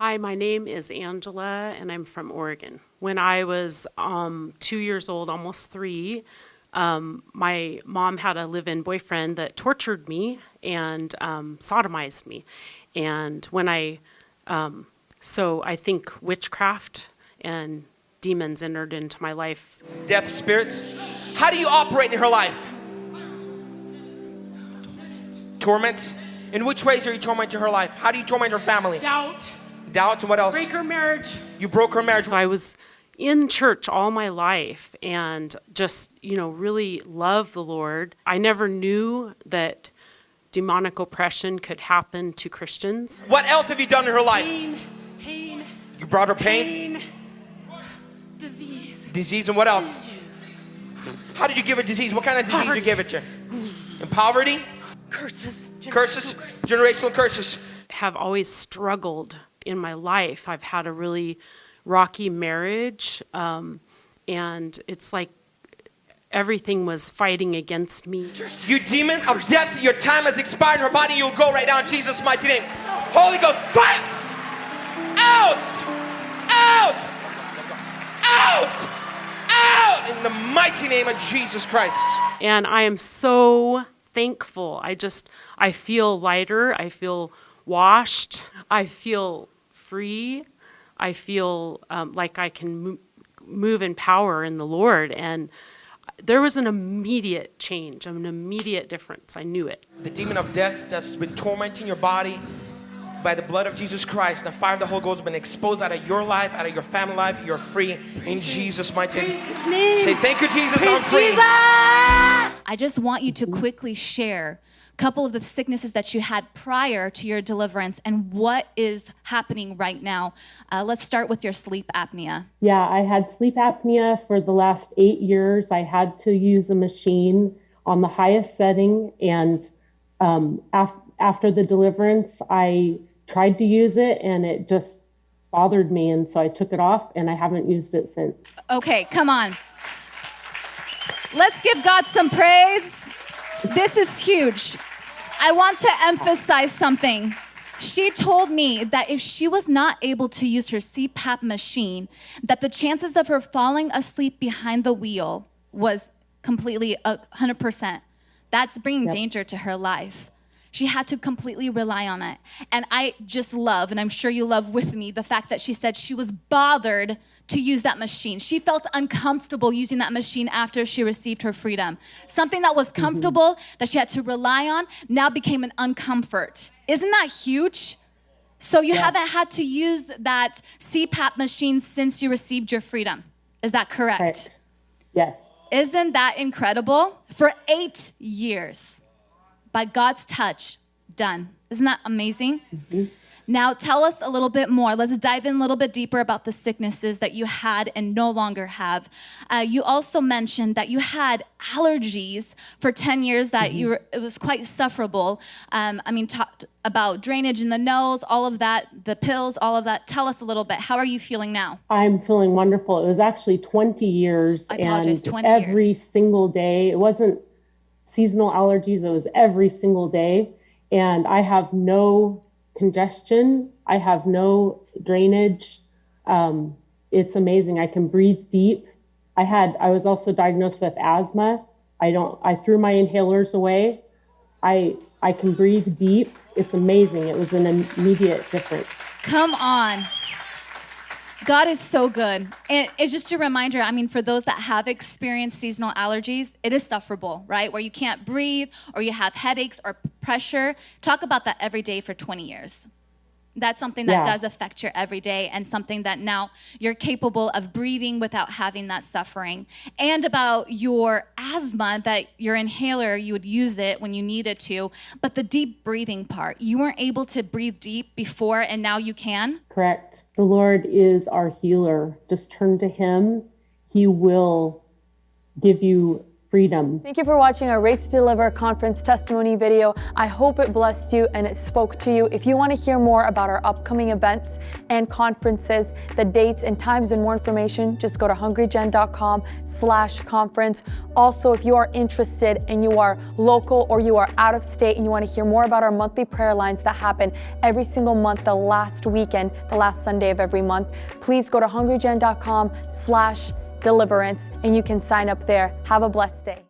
Hi, my name is Angela, and I'm from Oregon. When I was um, two years old, almost three, um, my mom had a live in boyfriend that tortured me and um, sodomized me. And when I, um, so I think witchcraft and demons entered into my life. Death spirits. How do you operate in her life? Torment. In which ways are you tormenting her life? How do you torment her family? Doubt, Doubt and what else? break her marriage. You broke her marriage. So I was in church all my life and just, you know, really love the Lord. I never knew that demonic oppression could happen to Christians. What else have you done in her life? Pain, pain, You brought her pain, pain, disease. disease, and what else? How did you give her disease? What kind of disease you gave it to? And poverty, curses, curses, generational curses. have always struggled in my life. I've had a really rocky marriage, um, and it's like everything was fighting against me. You demon of death, your time has expired her body. You'll go right now in Jesus' mighty name. Holy Ghost, fire! Out! Out! Out! Out! In the mighty name of Jesus Christ. And I am so thankful. I just, I feel lighter. I feel washed. I feel free. I feel um, like I can mo- move in power in the Lord. And there was an immediate change, an immediate difference. I knew it. The demon of death that's been tormenting your body by the blood of Jesus Christ, the fire of the Holy Ghost has been exposed out of your life, out of your family life. You're free in Jesus' mighty name. Say, thank you, Jesus, I'm free. I just want you to quickly share a couple of the sicknesses that you had prior to your deliverance and what is happening right now. Uh, let's start with your sleep apnea. Yeah, I had sleep apnea for the last eight years. I had to use a machine on the highest setting. And um, af- after the deliverance, I tried to use it and it just bothered me. And so I took it off and I haven't used it since. Okay, come on. Let's give God some praise. This is huge. I want to emphasize something. She told me that if she was not able to use her CPAP machine, that the chances of her falling asleep behind the wheel was completely uh, 100%. That's bringing danger to her life. She had to completely rely on it. And I just love, and I'm sure you love with me, the fact that she said she was bothered to use that machine. She felt uncomfortable using that machine after she received her freedom. Something that was mm-hmm. comfortable that she had to rely on now became an uncomfort. Isn't that huge? So you haven't had to use that CPAP machine since you received your freedom. Is that correct? Right. Yes. Isn't that incredible? For eight years, by God's touch, done. Isn't that amazing? Mm-hmm. Now, tell us a little bit more. Let's dive in a little bit deeper about the sicknesses that you had and no longer have. Uh, you also mentioned that you had allergies for 10 years, that you were, it was quite sufferable. Um, I mean, talked about drainage in the nose, all of that, the pills, all of that. Tell us a little bit. How are you feeling now? I'm feeling wonderful. It was actually 20 years. I apologize, and 20 every years. single day. It wasn't seasonal allergies, it was every single day. And I have no congestion, I have no drainage. Um, it's amazing. I can breathe deep. I had, I was also diagnosed with asthma. I don't, I threw my inhalers away. I, I can breathe deep. It's amazing. It was an immediate difference. Come on. God is so good. And it's just a reminder I mean, for those that have experienced seasonal allergies, it is sufferable, right? Where you can't breathe or you have headaches or pressure. Talk about that every day for 20 years. That's something that Yeah. does affect your everyday and something that now you're capable of breathing without having that suffering. And about your asthma, that your inhaler, you would use it when you needed to, but the deep breathing part, you weren't able to breathe deep before and now you can. Correct. The Lord is our healer. Just turn to Him. He will give you freedom. Thank you for watching our Raised to Deliver conference testimony video. I hope it blessed you and it spoke to you. If you want to hear more about our upcoming events and conferences, the dates and times and more information, just go to hungrygen.com slash conference. Also, if you are interested and you are local or you are out of state and you want to hear more about our monthly prayer lines that happen every single month, the last weekend, the last Sunday of every month, please go to hungrygen.com slash deliverance and you can sign up there. Have a blessed day.